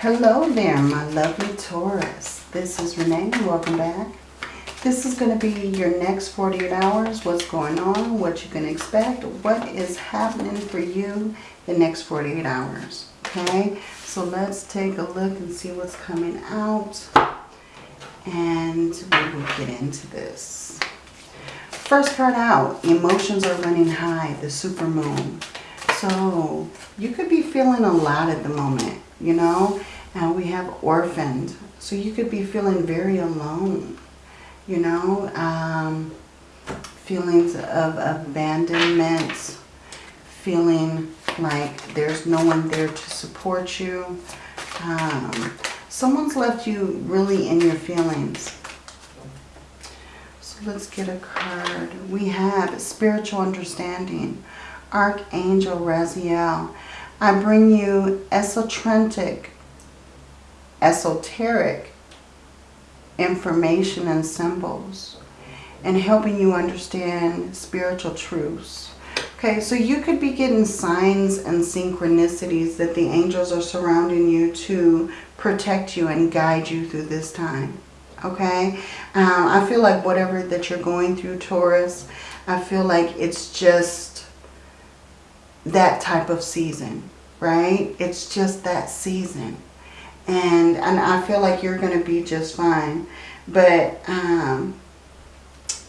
Hello there, my lovely Taurus. This is Renee. Welcome back. This is going to be your next 48 hours. What's going on, what you can expect, what is happening for you the next 48 hours. Okay, so let's take a look and see what's coming out. And we will get into this. First card out, emotions are running high, the super moon. So you could be feeling a lot at the moment, you know. And we have orphaned. So you could be feeling very alone, you know. Um, feelings of abandonment, feeling like there's no one there to support you. Um, someone's left you really in your feelings. So let's get a card. We have spiritual understanding. Archangel Raziel. I bring you esoteric, esoteric information and symbols and helping you understand spiritual truths. Okay, so you could be getting signs and synchronicities that the angels are surrounding you to protect you and guide you through this time. Okay, um, I feel like whatever that you're going through, Taurus, I feel like it's just that type of season, right? It's just that season. And, and I feel like you're going to be just fine. But um,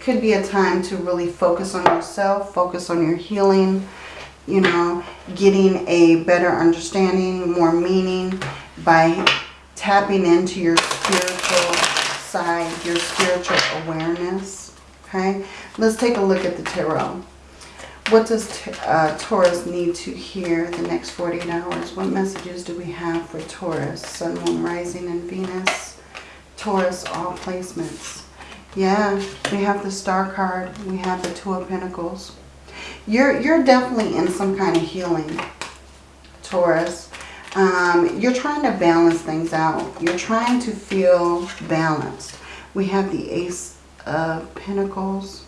could be a time to really focus on yourself, focus on your healing, you know, getting a better understanding, more meaning by tapping into your spiritual side, your spiritual awareness. Okay, let's take a look at the tarot. What does uh, Taurus need to hear the next 48 hours? What messages do we have for Taurus? Sun, Moon, Rising, and Venus. Taurus, all placements. Yeah, we have the Star card. We have the Two of Pentacles. You're, you're definitely in some kind of healing, Taurus. Um, you're trying to balance things out. You're trying to feel balanced. We have the Ace of Pentacles.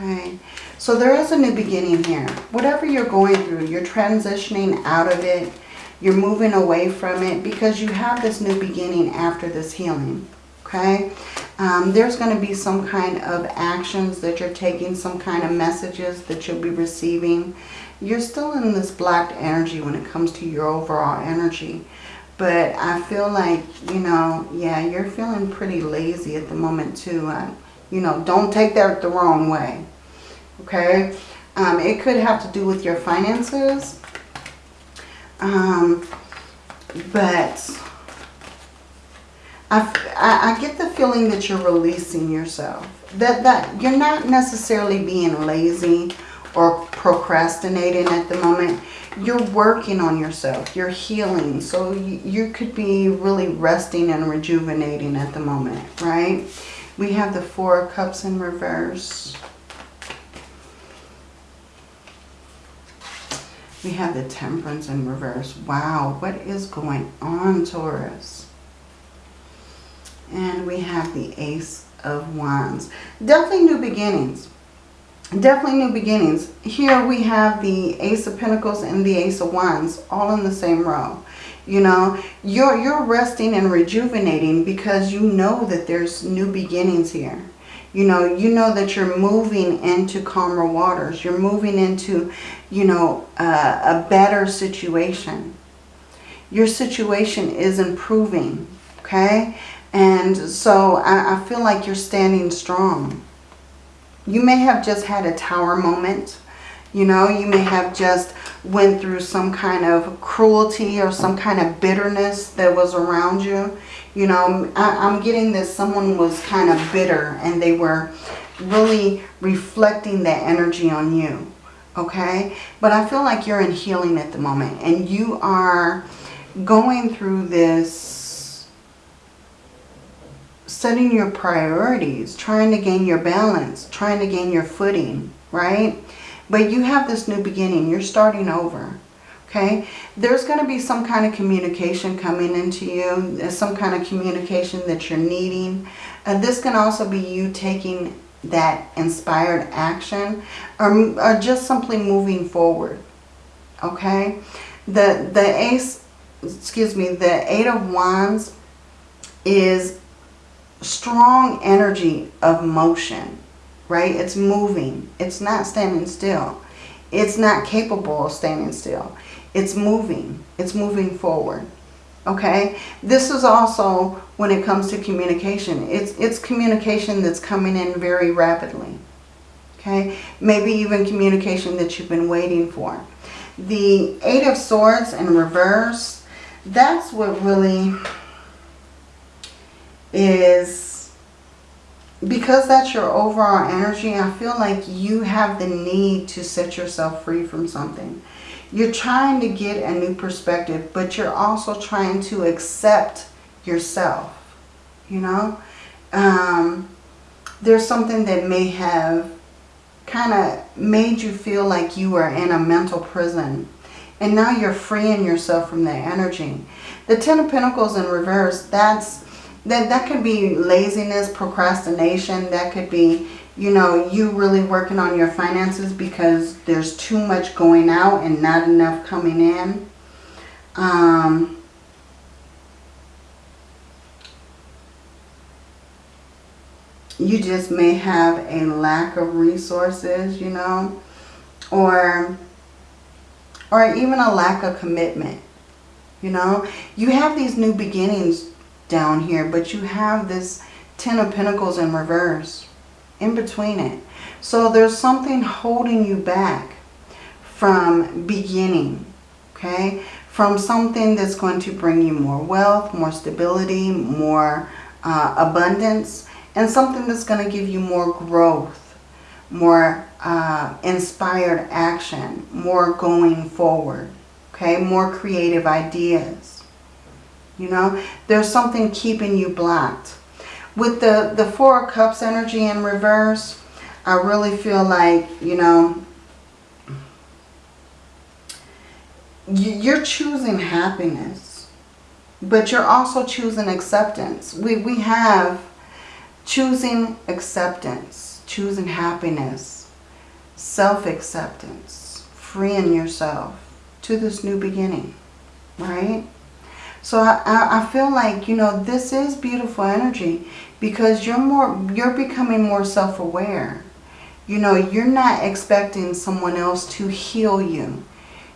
Okay, so there is a new beginning here. Whatever you're going through, you're transitioning out of it. You're moving away from it because you have this new beginning after this healing. Okay, um, there's going to be some kind of actions that you're taking, some kind of messages that you'll be receiving. You're still in this blocked energy when it comes to your overall energy. But I feel like, you know, yeah, you're feeling pretty lazy at the moment too. You know, don't take that the wrong way. Okay? Um, it could have to do with your finances. Um, but I, I, get the feeling that you're releasing yourself. That, that you're not necessarily being lazy or procrastinating at the moment. You're working on yourself. You're healing. So you, you could be really resting and rejuvenating at the moment, right? We have the Four of Cups in reverse. We have the Temperance in reverse. Wow, what is going on, Taurus? And we have the Ace of Wands. Definitely new beginnings. Definitely new beginnings. Here we have the Ace of Pentacles and the Ace of Wands all in the same row. You know, you're, you're resting and rejuvenating because you know that there's new beginnings here. You know, you know that you're moving into calmer waters. You're moving into, you know, uh, a better situation. Your situation is improving, okay? And so I, I feel like you're standing strong. You may have just had a tower moment. You know, you may have just went through some kind of cruelty or some kind of bitterness that was around you. You know, I, I'm getting that someone was kind of bitter and they were really reflecting that energy on you. Okay? But I feel like you're in healing at the moment and you are going through this setting your priorities, trying to gain your balance, trying to gain your footing, right? But you have this new beginning. You're starting over. Okay, there's going to be some kind of communication coming into you, uh, some kind of communication that you're needing. And this can also be you taking that inspired action or, or just simply moving forward. Okay, the, the Ace excuse me, the Eight of Wands is strong energy of motion, right? It's moving. It's not standing still. It's not capable of standing still. It's moving. It's moving forward. Okay? This is also when it comes to communication. It's, it's communication that's coming in very rapidly. Okay? Maybe even communication that you've been waiting for. The Eight of Swords in reverse, that's what really is because that's your overall energy, I feel like you have the need to set yourself free from something. You're trying to get a new perspective, but you're also trying to accept yourself, you know? Um, there's something that may have kind of made you feel like you were in a mental prison. And now you're freeing yourself from that energy. The Ten of Pentacles in reverse, that's that, that could be laziness, procrastination. That could be, you know, you really working on your finances because there's too much going out and not enough coming in. Um, you just may have a lack of resources, you know, or, or even a lack of commitment. You know, you have these new beginnings down here, but you have this Ten of Pentacles in reverse in between it. So there's something holding you back from beginning, okay? From something that's going to bring you more wealth, more stability, more uh, abundance, and something that's going to give you more growth, more uh, inspired action, more going forward, okay? More creative ideas. You know, there's something keeping you blocked. With the, the Four of Cups energy in reverse, I really feel like, you know, you're choosing happiness, but you're also choosing acceptance. We, we have choosing acceptance, choosing happiness, self-acceptance, freeing yourself to this new beginning, right? So I, I feel like, you know, this is beautiful energy because you're more, you're becoming more self-aware. You know, you're not expecting someone else to heal you.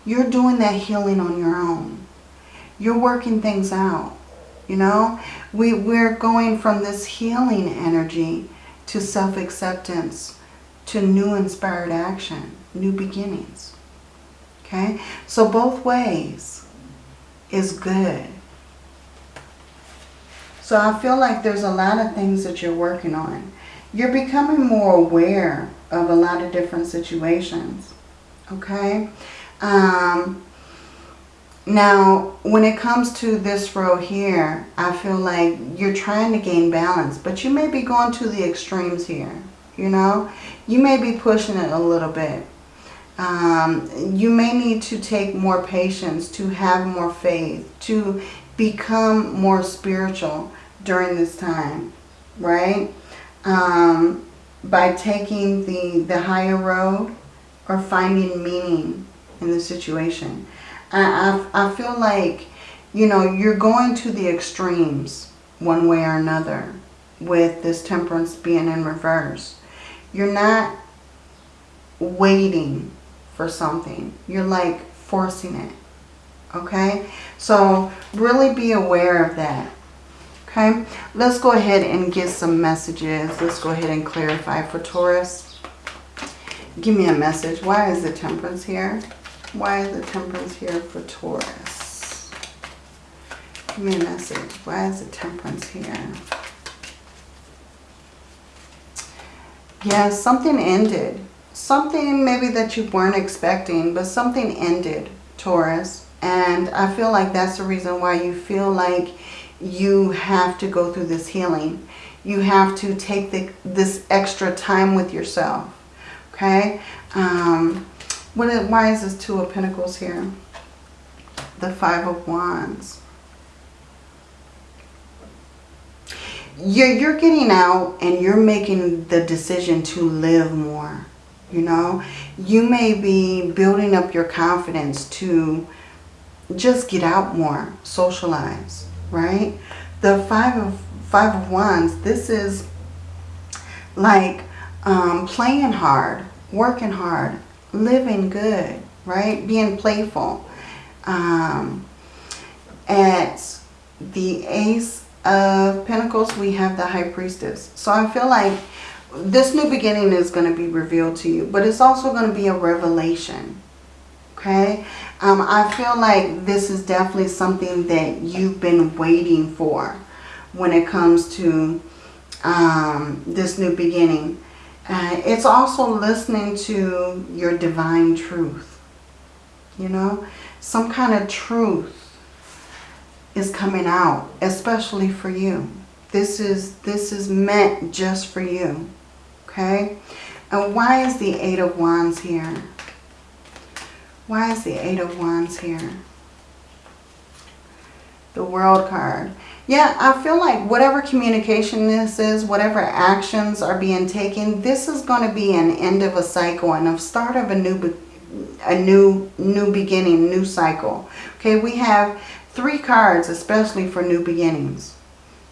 You're doing that healing on your own. You're working things out. You know, we, we're going from this healing energy to self-acceptance, to new inspired action, new beginnings. Okay, so both ways is good. So I feel like there's a lot of things that you're working on. You're becoming more aware of a lot of different situations. Okay? Um, now, when it comes to this row here, I feel like you're trying to gain balance, but you may be going to the extremes here. You know, you may be pushing it a little bit. Um, you may need to take more patience, to have more faith, to become more spiritual during this time, right? Um, by taking the, the higher road or finding meaning in the situation. I, I, I feel like, you know, you're going to the extremes one way or another with this temperance being in reverse. You're not waiting for something. You're like forcing it. Okay? So really be aware of that. Okay? Let's go ahead and get some messages. Let's go ahead and clarify for Taurus. Give me a message. Why is the temperance here? Why is the temperance here for Taurus? Give me a message. Why is the temperance here? Yeah, something ended something maybe that you weren't expecting, but something ended, Taurus. And I feel like that's the reason why you feel like you have to go through this healing. You have to take the, this extra time with yourself. Okay? Um, what, why is this Two of Pentacles here? The Five of Wands. You're, you're getting out and you're making the decision to live more you know. You may be building up your confidence to just get out more, socialize, right? The Five of, five of Wands, this is like um, playing hard, working hard, living good, right? Being playful. Um, at the Ace of Pentacles, we have the High Priestess. So I feel like this new beginning is going to be revealed to you, but it's also going to be a revelation. Okay? Um, I feel like this is definitely something that you've been waiting for when it comes to um, this new beginning. Uh, it's also listening to your divine truth. You know, some kind of truth is coming out, especially for you. This is this is meant just for you. Okay? And why is the Eight of Wands here? Why is the Eight of Wands here? The World card. Yeah, I feel like whatever communication this is, whatever actions are being taken, this is going to be an end of a cycle and a start of a new a new new beginning, new cycle. Okay, we have three cards, especially for new beginnings.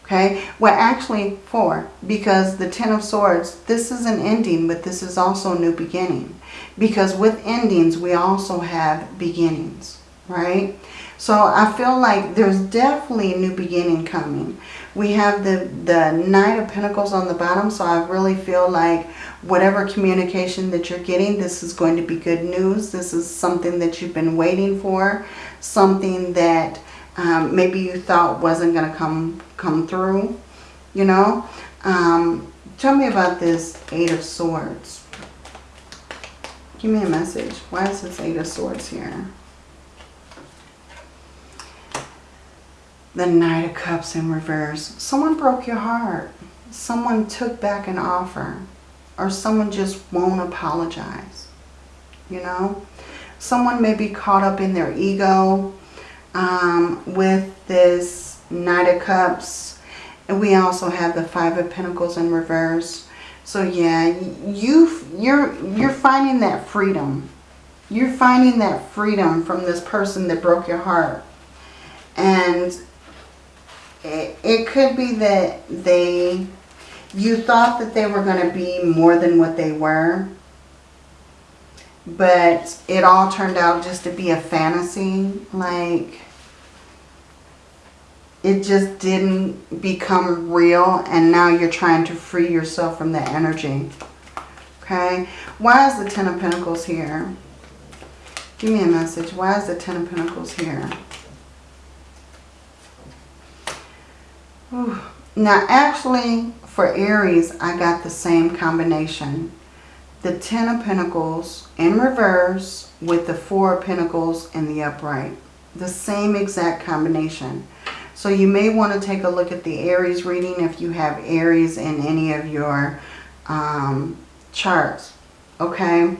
Okay, well actually four, because the Ten of Swords, this is an ending, but this is also a new beginning. Because with endings, we also have beginnings, right? So I feel like there's definitely a new beginning coming. We have the, the Knight of Pentacles on the bottom, so I really feel like whatever communication that you're getting, this is going to be good news. This is something that you've been waiting for, something that um, maybe you thought wasn't going to come, come through, you know. Um, tell me about this Eight of Swords. Give me a message. Why is this Eight of Swords here? the Knight of Cups in reverse. Someone broke your heart. Someone took back an offer. Or someone just won't apologize. You know? Someone may be caught up in their ego um, with this Knight of Cups. And we also have the Five of Pentacles in reverse. So yeah, you, you're, you're finding that freedom. You're finding that freedom from this person that broke your heart. And it, it could be that they, you thought that they were going to be more than what they were. But it all turned out just to be a fantasy. Like, it just didn't become real. And now you're trying to free yourself from that energy. Okay. Why is the Ten of Pentacles here? Give me a message. Why is the Ten of Pentacles here? Now, actually, for Aries, I got the same combination. The Ten of Pentacles in reverse with the Four of Pentacles in the upright. The same exact combination. So you may want to take a look at the Aries reading if you have Aries in any of your um, charts. Okay?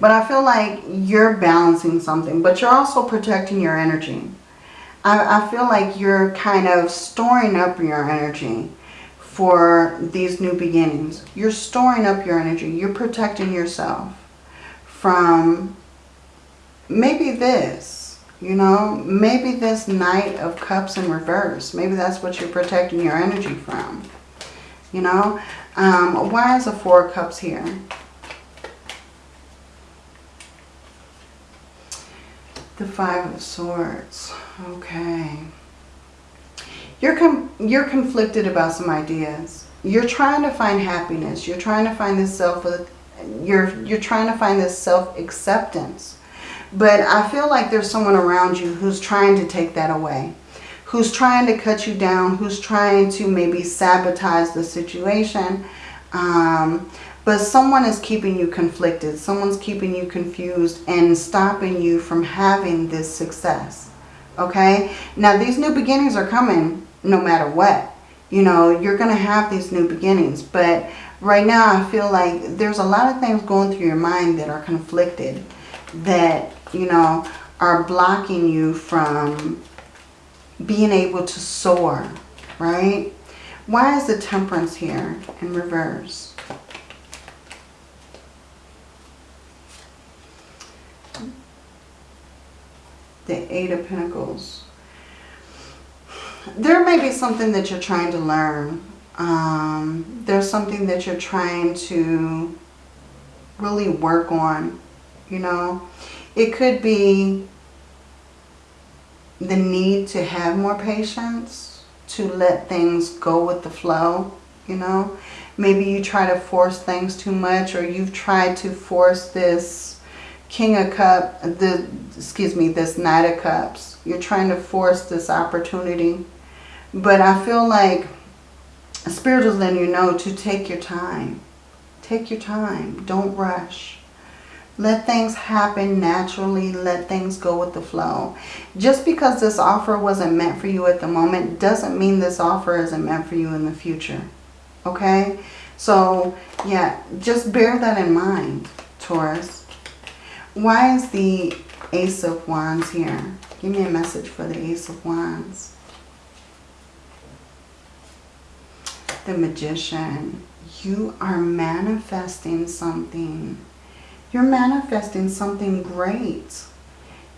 But I feel like you're balancing something. But you're also protecting your energy. I, I feel like you're kind of storing up your energy for these new beginnings. You're storing up your energy. You're protecting yourself from maybe this, you know, maybe this Knight of Cups in reverse. Maybe that's what you're protecting your energy from, you know. Um, why is the Four of Cups here? The Five of Swords. Okay. You're, you're conflicted about some ideas. You're trying to find happiness. You're trying to find this self, you're, you're trying to find this self-acceptance. But I feel like there's someone around you who's trying to take that away. Who's trying to cut you down. Who's trying to maybe sabotage the situation. Um, but someone is keeping you conflicted. Someone's keeping you confused and stopping you from having this success. Okay? Now, these new beginnings are coming no matter what. You know, you're going to have these new beginnings. But right now, I feel like there's a lot of things going through your mind that are conflicted. That, you know, are blocking you from being able to soar. Right? Why is the temperance here in reverse? The Eight of Pentacles. There may be something that you're trying to learn. Um, there's something that you're trying to really work on, you know. It could be the need to have more patience, to let things go with the flow, you know. Maybe you try to force things too much or you've tried to force this King of Cups, the, excuse me, this Knight of Cups. You're trying to force this opportunity. But I feel like Spirit is letting you know to take your time. Take your time. Don't rush. Let things happen naturally. Let things go with the flow. Just because this offer wasn't meant for you at the moment doesn't mean this offer isn't meant for you in the future. Okay? So, yeah, just bear that in mind, Taurus. Why is the Ace of Wands here? Give me a message for the Ace of Wands. The Magician. You are manifesting something you're manifesting something great.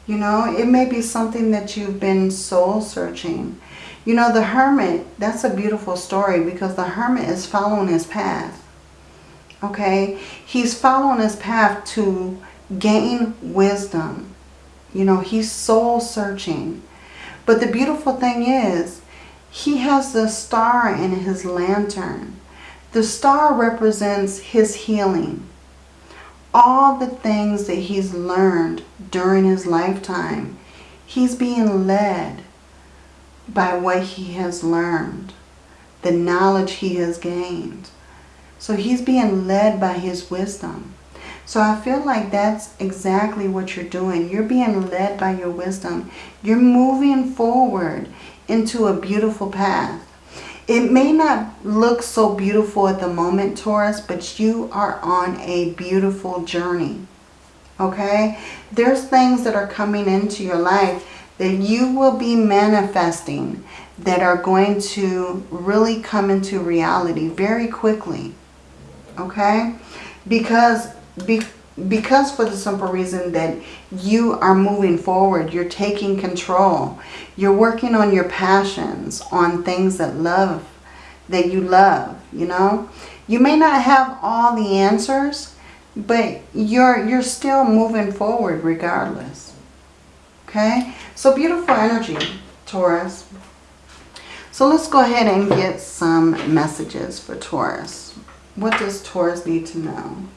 You know, it may be something that you've been soul searching. You know, the hermit, that's a beautiful story because the hermit is following his path. Okay? He's following his path to gain wisdom. You know, he's soul searching. But the beautiful thing is, he has the star in his lantern. The star represents his healing all the things that he's learned during his lifetime, he's being led by what he has learned, the knowledge he has gained. So he's being led by his wisdom. So I feel like that's exactly what you're doing. You're being led by your wisdom. You're moving forward into a beautiful path. It may not look so beautiful at the moment, Taurus, but you are on a beautiful journey. Okay? There's things that are coming into your life that you will be manifesting that are going to really come into reality very quickly. Okay? Because, be, because for the simple reason that you are moving forward, you're taking control. You're working on your passions, on things that love, that you love, you know. You may not have all the answers, but you're, you're still moving forward regardless. Okay? So beautiful energy, Taurus. So let's go ahead and get some messages for Taurus. What does Taurus need to know?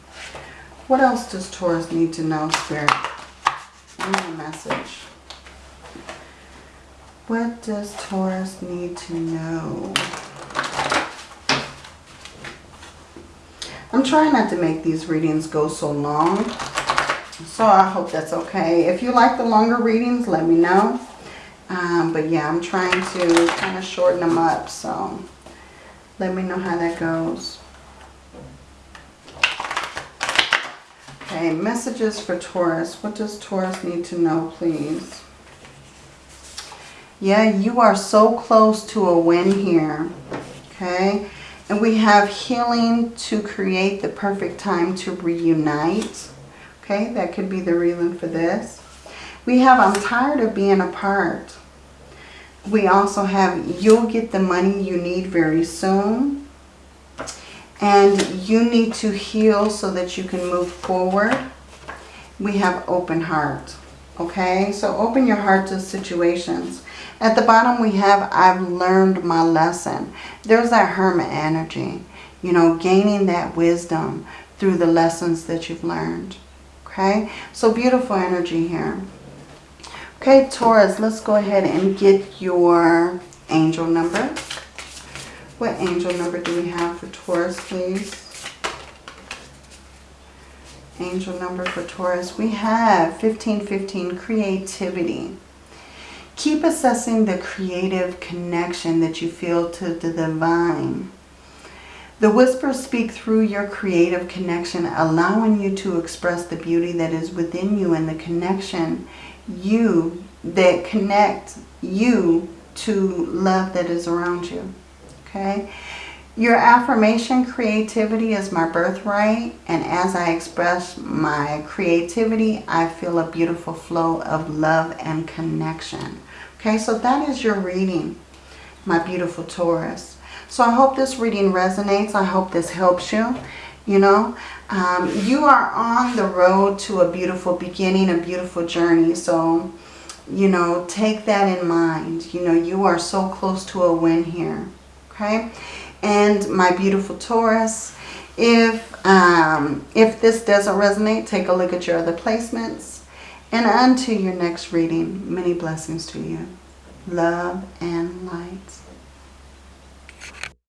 What else does Taurus need to know, Spirit? Give me a message. What does Taurus need to know? I'm trying not to make these readings go so long. So I hope that's okay. If you like the longer readings, let me know. Um, but yeah, I'm trying to kind of shorten them up. So let me know how that goes. Okay, messages for Taurus. What does Taurus need to know, please? Yeah, you are so close to a win here. Okay. And we have healing to create the perfect time to reunite. Okay, that could be the reason for this. We have I'm tired of being apart. We also have you'll get the money you need very soon. And you need to heal so that you can move forward. We have open heart. Okay, so open your heart to situations. At the bottom we have, I've learned my lesson. There's that hermit energy. You know, gaining that wisdom through the lessons that you've learned. Okay, so beautiful energy here. Okay, Taurus, let's go ahead and get your angel number. What angel number do we have for Taurus, please? Angel number for Taurus. We have 1515, creativity. Keep assessing the creative connection that you feel to the divine. The whispers speak through your creative connection, allowing you to express the beauty that is within you and the connection you that connect you to love that is around you. Okay? Your affirmation, creativity is my birthright. And as I express my creativity, I feel a beautiful flow of love and connection. Okay, so that is your reading, my beautiful Taurus. So I hope this reading resonates. I hope this helps you. You know, um, you are on the road to a beautiful beginning, a beautiful journey. So, you know, take that in mind. You know, you are so close to a win here. Okay and my beautiful Taurus. If, um, if this doesn't resonate, take a look at your other placements. And unto your next reading, many blessings to you. Love and light.